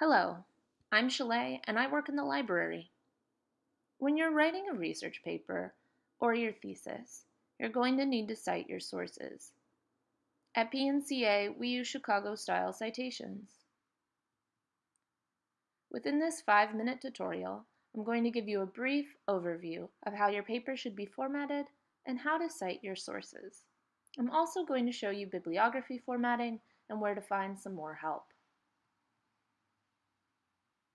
Hello, I'm Shalay and I work in the library. When you're writing a research paper or your thesis, you're going to need to cite your sources. At PNCA, we use Chicago-style citations. Within this five-minute tutorial, I'm going to give you a brief overview of how your paper should be formatted and how to cite your sources. I'm also going to show you bibliography formatting and where to find some more help.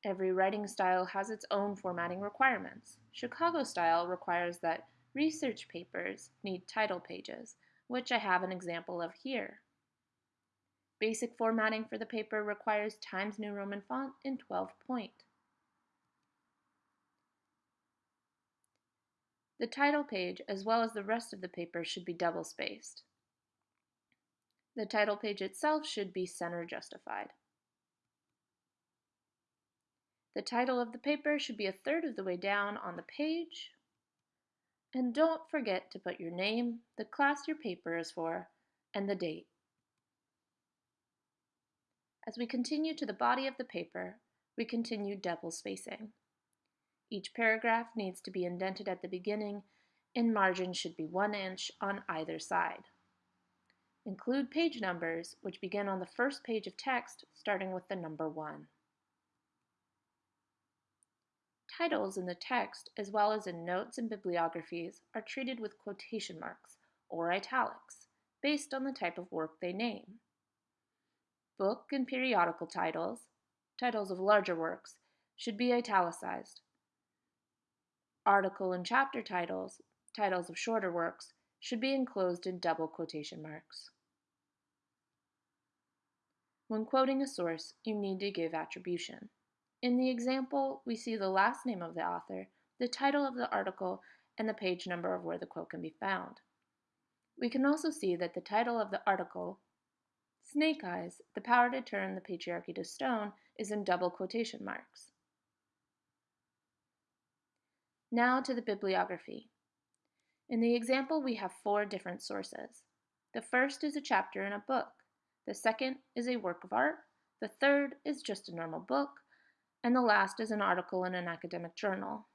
Every writing style has its own formatting requirements. Chicago style requires that research papers need title pages, which I have an example of here. Basic formatting for the paper requires Times New Roman font in 12 point. The title page, as well as the rest of the paper, should be double-spaced. The title page itself should be center justified. The title of the paper should be a third of the way down on the page. And don't forget to put your name, the class your paper is for, and the date. As we continue to the body of the paper, we continue double spacing. Each paragraph needs to be indented at the beginning and margins should be one inch on either side. Include page numbers, which begin on the first page of text, starting with the number 1. Titles in the text, as well as in notes and bibliographies, are treated with quotation marks, or italics, based on the type of work they name. Book and periodical titles, titles of larger works, should be italicized, Article and chapter titles, titles of shorter works, should be enclosed in double quotation marks. When quoting a source, you need to give attribution. In the example, we see the last name of the author, the title of the article, and the page number of where the quote can be found. We can also see that the title of the article, Snake Eyes, The Power to Turn the Patriarchy to Stone, is in double quotation marks. Now to the bibliography. In the example, we have four different sources. The first is a chapter in a book. The second is a work of art. The third is just a normal book. And the last is an article in an academic journal.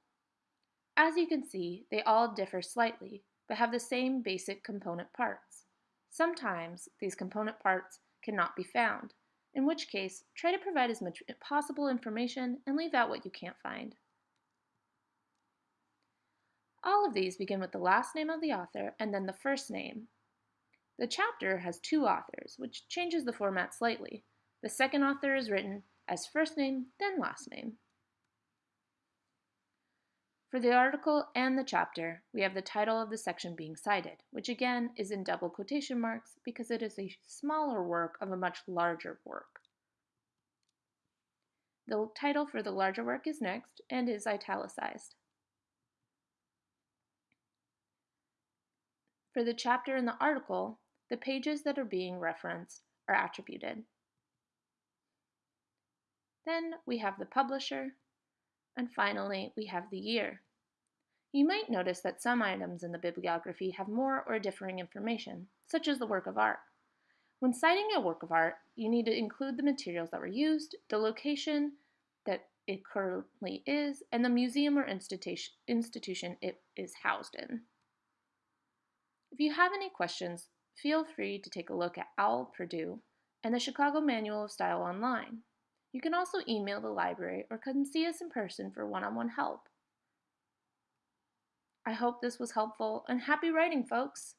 As you can see, they all differ slightly, but have the same basic component parts. Sometimes these component parts cannot be found, in which case try to provide as much possible information and leave out what you can't find. All of these begin with the last name of the author and then the first name. The chapter has two authors, which changes the format slightly. The second author is written as first name, then last name. For the article and the chapter, we have the title of the section being cited, which again is in double quotation marks because it is a smaller work of a much larger work. The title for the larger work is next and is italicized. For the chapter and the article, the pages that are being referenced are attributed. Then we have the publisher, and finally we have the year. You might notice that some items in the bibliography have more or differing information, such as the work of art. When citing a work of art, you need to include the materials that were used, the location that it currently is, and the museum or institution, it is housed in. If you have any questions, feel free to take a look at OWL Purdue and the Chicago Manual of Style online. You can also email the library or come see us in person for one-on-one -on -one help. I hope this was helpful and happy writing, folks!